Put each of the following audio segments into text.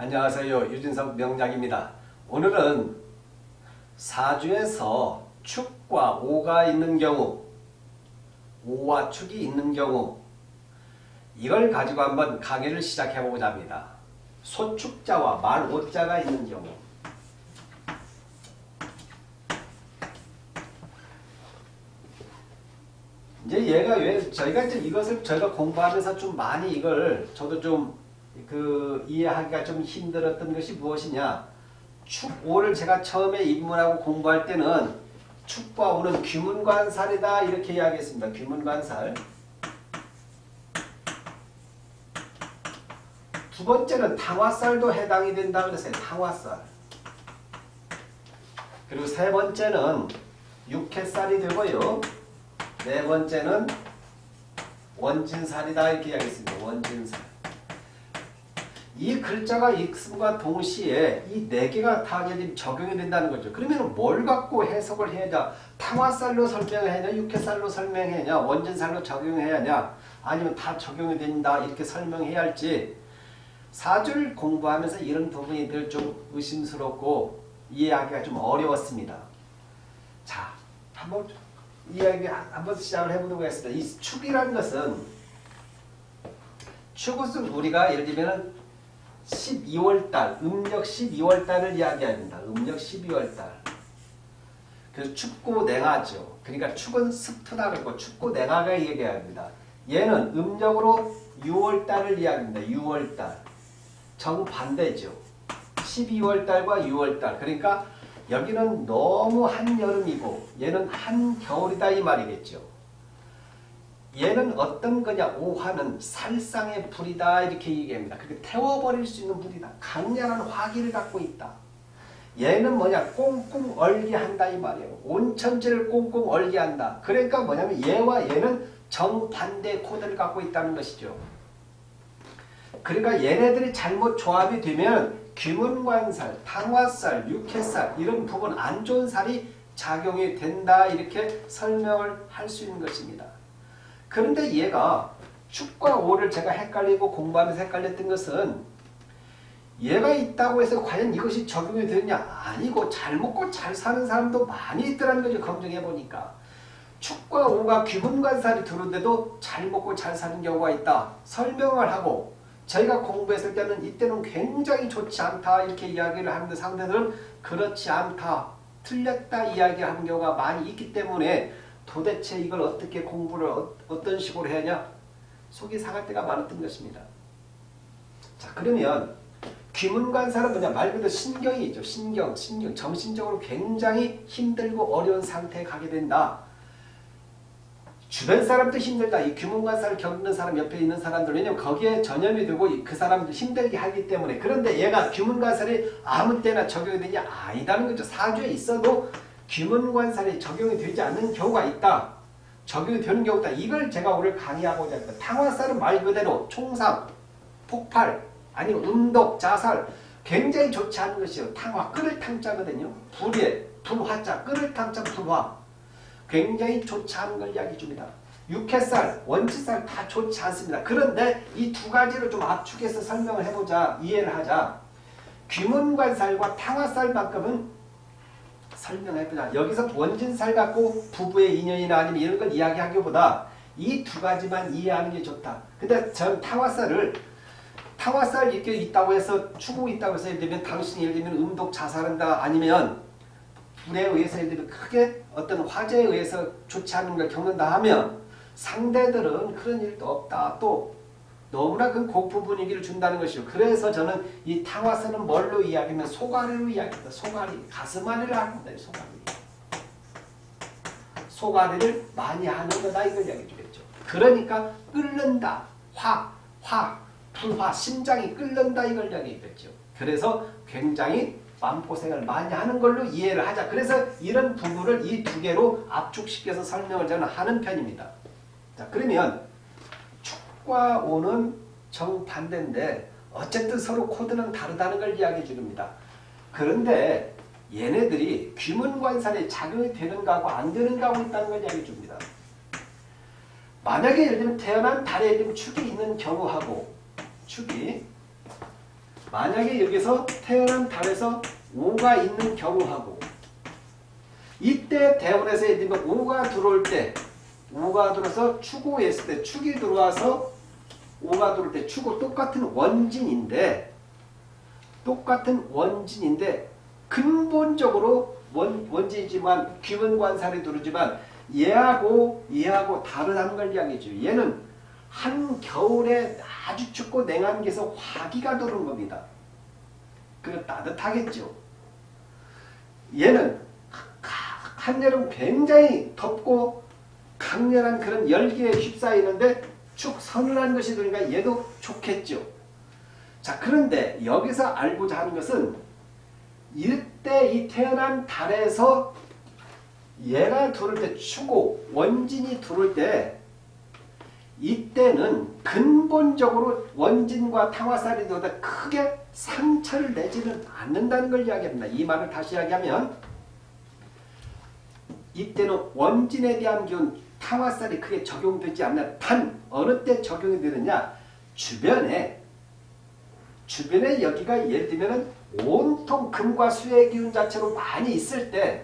안녕하세요. 유진석 명작입니다. 오늘은 사주에서 축과 오가 있는 경우 오와 축이 있는 경우 이걸 가지고 한번 강의를 시작해 보고자 합니다. 소축자와 말오자가 있는 경우 이제 얘가 왜 저희가 이제 이것을 저희가 공부하면서 좀 많이 이걸 저도 좀 그 이해하기가 좀 힘들었던 것이 무엇이냐 축오를 제가 처음에 입문하고 공부할 때는 축과 오는 귀문관살이다 이렇게 이야기했습니다. 귀문관살 두 번째는 탕화살도 해당이 된다 그랬어요. 탕화살 그리고 세 번째는 육회살이 되고요. 네 번째는 원진살이다 이렇게 이야기했습니다. 원진살. 이 글자가 익음과 동시에 이 네 개가 다 적용이 된다는 거죠. 그러면 뭘 갖고 해석을 해야 냐 탕화살로 설명해야 하냐 육회살로 설명해야 하냐 원진살로 적용해야 하냐 아니면 다 적용이 된다 이렇게 설명해야 할지 사주를 공부하면서 이런 부분이 늘 좀 의심스럽고 이해하기가 좀 어려웠습니다. 자, 한번 이야기 한번 시작을 해보도록 하겠습니다. 이 축이라는 것은 축은 우리가 예를 들면 12월달, 음력 12월달을 이야기합니다. 음력 12월달. 그래서 춥고 냉하죠. 그러니까 축은 습트다 그러고 춥고 냉하가 얘기합니다. 얘는 음력으로 6월달을 이야기합니다. 6월달. 정반대죠. 12월달과 6월달. 그러니까 여기는 너무 한여름이고 얘는 한겨울이다 이 말이겠죠. 얘는 어떤 거냐 오화는 살상의 불이다 이렇게 얘기합니다. 그렇게 태워버릴 수 있는 불이다. 강렬한 화기를 갖고 있다. 얘는 뭐냐 꽁꽁 얼게 한다 이 말이에요. 온천지를 꽁꽁 얼게 한다. 그러니까 뭐냐면 얘와 얘는 정반대 코드를 갖고 있다는 것이죠. 그러니까 얘네들이 잘못 조합이 되면 귀문관살, 탕화살, 육회살 이런 부분 안 좋은 살이 작용이 된다 이렇게 설명을 할 수 있는 것입니다. 그런데 얘가 축과 오를 제가 헷갈리고 공부하면서 헷갈렸던 것은 얘가 있다고 해서 과연 이것이 적용이 되느냐 아니고 잘 먹고 잘 사는 사람도 많이 있더라는 거죠. 검증해 보니까. 축과 오가 귀문관살이 들어온데도 잘 먹고 잘 사는 경우가 있다. 설명을 하고 저희가 공부했을 때는 이때는 굉장히 좋지 않다 이렇게 이야기를 하는데 상대들은 그렇지 않다. 틀렸다 이야기하는 경우가 많이 있기 때문에 도대체 이걸 어떻게 공부를 어, 떤 식으로 해야 하냐 속이 상할 때가 많았던 것입니다. 자 그러면 귀문관사는 뭐냐 말 그대로 신경이 있죠. 신경, 신경. 정신적으로 굉장히 힘들고 어려운 상태에 가게 된다. 주변 사람도 힘들다. 이 귀문관사를 겪는 사람 옆에 있는 사람들 왜냐면 거기에 전염이 되고 그 사람들 힘들게 하기 때문에 그런데 얘가 귀문관살이 아무 때나 적용이 되냐 아니다는 거죠. 사주에 있어도 귀문관살이 적용이 되지 않는 경우가 있다. 적용이 되는 경우다. 이걸 제가 오늘 강의하고자 합니다. 탕화살은 말 그대로 총상, 폭발, 아니면 음독, 자살 굉장히 좋지 않은 것이요. 탕화, 끓을 탕자거든요. 불에, 불화자, 끓을 탕자, 불화 굉장히 좋지 않은 걸 이야기 줍니다. 육회살, 원치살 다 좋지 않습니다. 그런데 이 두 가지를 좀 압축해서 설명을 해보자, 이해를 하자. 귀문관살과 탕화살만큼은 설명해보자. 여기서 원진살 갖고 부부의 인연이나 아니면 이런 걸 이야기하기보다 이 두 가지만 이해하는 게 좋다. 근데 전 탕화살을 탕화살 이렇게 있다고 해서 추구 있다고 해서 예를 들면 당신이 예를 들면 음독 자살한다 아니면 불에 의해서 예를 들면 크게 어떤 화재에 의해서 좋지 않은 걸 겪는다 하면 상대들은 그런 일도 없다. 또 너무나 그 고프 분위기를 준다는 것이요. 그래서 저는 이 탕화선은 뭘로 이야기하면 소가리로 이야기합니다. 소가리. 가슴앓이를 합니다. 소가리. 소가리를 많이 하는 거다 이걸 이야기해 주겠죠. 그러니까 끓는다. 화, 화, 불화, 심장이 끓는다 이걸 이야기했죠. 그래서 굉장히 마음고생을 많이 하는 걸로 이해를 하자. 그래서 이런 부분을 이 두 개로 압축시켜서 설명을 저는 하는 편입니다. 자, 그러면 축 과 오는 정반대인데 어쨌든 서로 코드는 다르다는 걸 이야기해 주니다 그런데 얘네들이 귀문관살에 작용이 되는가 하고 안 되는가 하고 있다는 걸 이야기해 줍니다. 만약에 예를 들면 태어난 달에 축이 있는 경우하고 축이 만약에 여기서 태어난 달에서 5가 있는 경우하고 이때 대원에서 예를 들면 5가 들어올 때 5가 들어서 축오에 있을 때 축이 들어와서 5가 들어올 때 축오 똑같은 원진인데 똑같은 원진인데 근본적으로 원, 원진이지만 귀문관살이 들어오지만 얘하고 얘하고 다르다는 걸 이야기해줘. 얘는 한겨울에 아주 춥고 냉한 게서 화기가 들어온 겁니다. 그럼 따뜻하겠죠. 얘는 한여름 굉장히 덥고 강렬한 그런 열기에 휩싸이는데 축 서늘한 것이 들으니까 얘도 좋겠죠. 자 그런데 여기서 알고자 하는 것은 이때 이 태어난 달에서 얘가 들어올 때 추고 원진이 들어올 때 이때는 근본적으로 원진과 탕화살이 들어다 크게 상처를 내지는 않는다는 걸 이야기합니다. 이 말을 다시 이야기하면 이때는 원진에 대한 기운 탕화살이 크게 적용되지 않는 단 어느 때 적용이 되느냐 주변에 주변에 여기가 예를 들면 온통 금과 수의 기운 자체로 많이 있을 때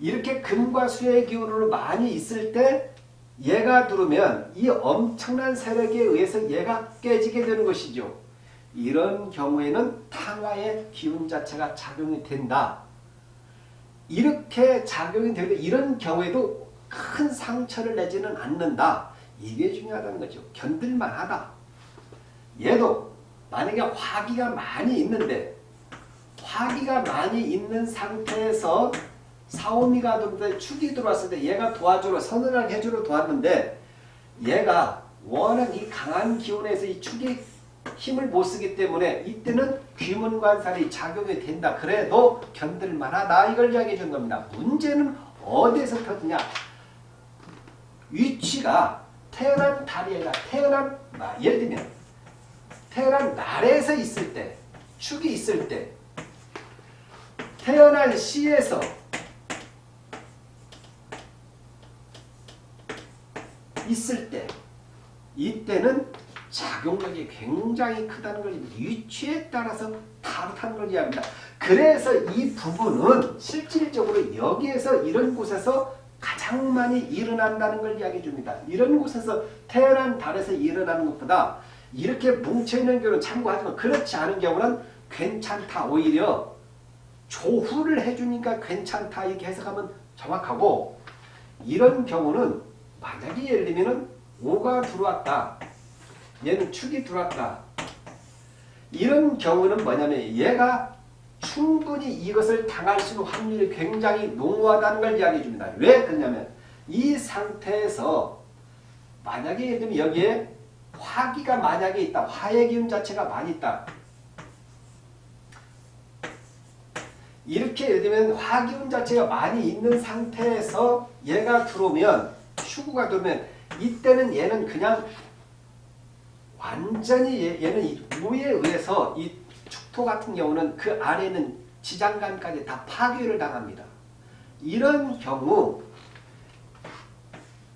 이렇게 금과 수의 기운으로 많이 있을 때 얘가 들어오면 이 엄청난 세력에 의해서 얘가 깨지게 되는 것이죠. 이런 경우에는 탕화의 기운 자체가 작용이 된다. 이렇게 작용이 되는데 이런 경우에도 큰 상처를 내지는 않는다. 이게 중요하다는 거죠. 견딜만하다. 얘도 만약에 화기가 많이 있는데 화기가 많이 있는 상태에서 사오미가 들어올 축이 들어왔을 때 얘가 도와주러 서늘하게 해주러 도왔는데 얘가 워낙 이 강한 기운에서 이 축이 힘을 못 쓰기 때문에 이때는 귀문관살이 작용이 된다. 그래도 견딜만하다. 이걸 이야기해 준 겁니다. 문제는 어디에서 터지냐. 위치가 태어난 달이 아 태어난 예를 들면 태어난 날에서 있을 때 축이 있을 때 태어난 시에서 있을 때 이때는 작용력이 굉장히 크다는 걸 위치에 따라서 다르다는 걸 이야기합니다. 그래서 이 부분은 실질적으로 여기에서 이런 곳에서 가장 많이 일어난다는 걸 이야기해 줍니다. 이런 곳에서 태어난 달에서 일어나는 것보다 이렇게 뭉쳐있는 경우는 참고하지만 그렇지 않은 경우는 괜찮다. 오히려 조후를 해주니까 괜찮다. 이렇게 해석하면 정확하고 이런 경우는 만약에 예를 들면 5가 들어왔다. 얘는 축이 들어왔다. 이런 경우는 뭐냐면 얘가 충분히 이것을 당할 수 있는 확률이 굉장히 농후하다는 걸 이야기해 줍니다. 왜 그러냐면 이 상태에서 만약에 예를 들면 여기에 화기가 만약에 있다. 화의 기운 자체가 많이 있다. 이렇게 예를 들면 화기운 자체가 많이 있는 상태에서 얘가 들어오면 추구가 들어오면 이때는 얘는 그냥 완전히 얘, 는 무에 의해서 이 축토 같은 경우는 그 아래는 지장간까지 다 파괴를 당합니다. 이런 경우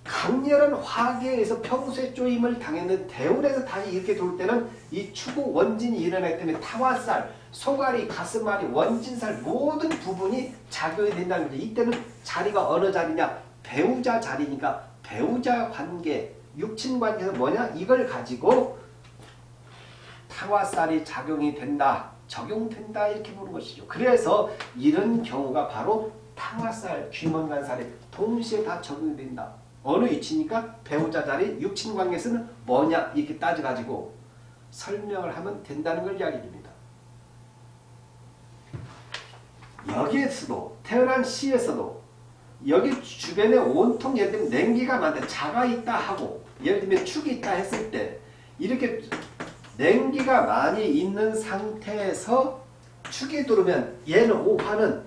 강렬한 화계에서 평소에 쪼임을 당했는 대운에서 다시 이렇게 돌 때는 이 추구 원진이 일어나기 때문에 타화살, 소가리, 가슴앓이, 원진살 모든 부분이 작용이 된다는 거죠. 이때는 자리가 어느 자리냐? 배우자 자리니까 배우자 관계, 육친 관계에서 뭐냐? 이걸 가지고 타화살이 작용이 된다. 적용된다 이렇게 보는 것이죠. 그래서 이런 경우가 바로 타화살, 귀먼간살에 동시에 다 적용이 된다. 어느 위치니까 배우자 자리, 육친 관계에서는 뭐냐 이렇게 따져가지고 설명을 하면 된다는 걸 이야기합니다. 여기에서도 태어난 시에서도 여기 주변에 온통 예를 들면 냉기가 많다. 자가 있다 하고 예를 들면 축이 있다 했을 때 이렇게 냉기가 많이 있는 상태에서 축이 들어오면 얘는 오화는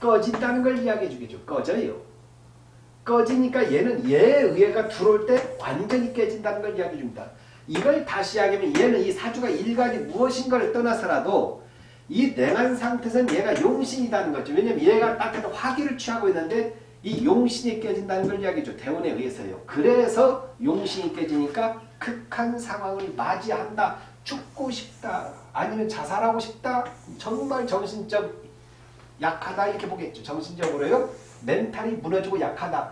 꺼진다는 걸 이야기해 주겠죠. 꺼져요. 꺼지니까 얘는 얘의 의해가 들어올 때 완전히 깨진다는 걸 이야기해 줍니다. 이걸 다시 이야기하면 얘는 이 사주가 일간이 무엇인가를 떠나서라도 이 냉한 상태에서는 얘가 용신이라는 거죠. 왜냐면 얘가 따뜻한 화기를 취하고 있는데 이 용신이 깨진다는 걸 이야기죠. 대원에 의해서요. 그래서 용신이 깨지니까 극한 상황을 맞이한다. 죽고 싶다. 아니면 자살하고 싶다. 정말 정신적 약하다 이렇게 보겠죠. 정신적으로요. 멘탈이 무너지고 약하다.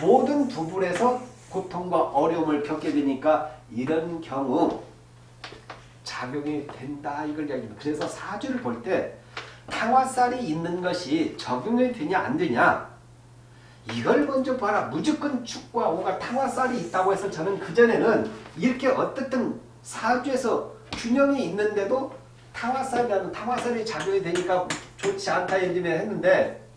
모든 부분에서 고통과 어려움을 겪게 되니까 이런 경우 작용이 된다 이걸 이야기합니다. 그래서 사주를 볼 때 탕화살이 있는 것이 적용이 되냐 안 되냐 이걸 먼저 봐라. 무조건 축과 오가 탕화살이 있다고 해서 저는 그전에는 이렇게 어떻든 사주에서 균형이 있는데도 탕화살이라는 탕화살이 작용이 되니까 좋지 않다 들면 했는데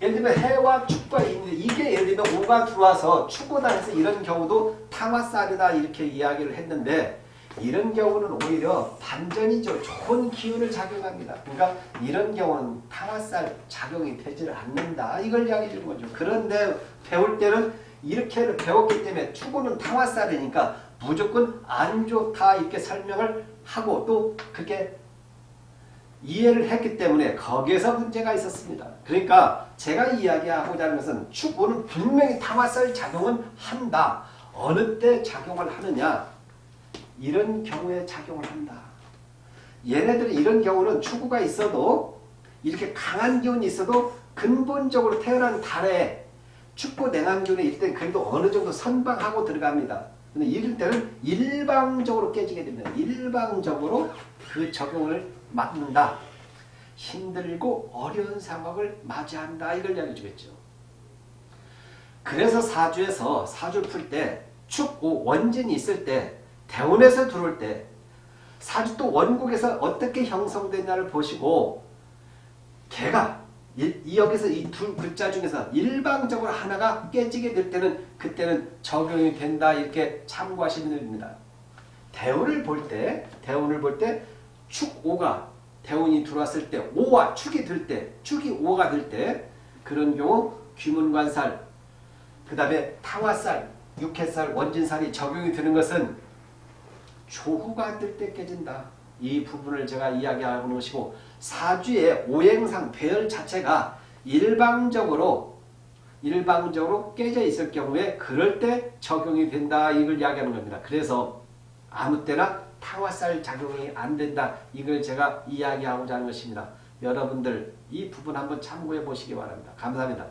예를 들면 해와 축과 있는데 이게 예를 들면 오가 들어와서 축구다 해서 이런 경우도 탕화살이다 이렇게 이야기를 했는데 이런 경우는 오히려 반전이죠. 좋은 기운을 작용합니다. 그러니까 이런 경우는 탕화살 작용이 되지를 않는다. 이걸 이야기해 주는 거죠. 그런데 배울 때는 이렇게 배웠기 때문에 축구는 탕화살이니까 무조건 안 좋다 이렇게 설명을 하고 또 그렇게 이해를 했기 때문에 거기에서 문제가 있었습니다. 그러니까 제가 이야기하고자 하는 것은 축구는 분명히 탕화살 작용은 한다. 어느 때 작용을 하느냐 이런 경우에 작용을 한다. 얘네들이 이런 경우는 축구가 있어도 이렇게 강한 기운이 있어도 근본적으로 태어난 달에 축구 있을 때 그래도 어느 정도 선방하고 들어갑니다. 근데 이럴 때는 일방적으로 깨지게 됩니다. 일방적으로 그 적용을 맞는다. 힘들고 어려운 상황을 맞이한다. 이걸 이야기해 주겠죠. 그래서 사주에서 사주를 풀때 축, 원진이 있을 때 대운에서 들어올 때 사주 또 원국에서 어떻게 형성되냐를 보시고 개가 이 여기서 이 두 글자 중에서 일방적으로 하나가 깨지게 될 때는 그때는 적용이 된다 이렇게 참고하시면 됩니다. 대운을 볼 때 대운을 볼 때 축오가 대운이 들어왔을 때 오와 축이 들 때 축이 오가 될 때 그런 경우 귀문관살 그 다음에 탕화살 육해살 원진살이 적용이 되는 것은 조후가 뜰 때 깨진다. 이 부분을 제가 이야기하고 놓으시고 사주의 오행상 배열 자체가 일방적으로 일방적으로 깨져 있을 경우에 그럴 때 적용이 된다. 이걸 이야기하는 겁니다. 그래서 아무 때나 탕화살 작용이 안 된다. 이걸 제가 이야기하고자 하는 것입니다. 여러분들 이 부분 한번 참고해 보시기 바랍니다. 감사합니다.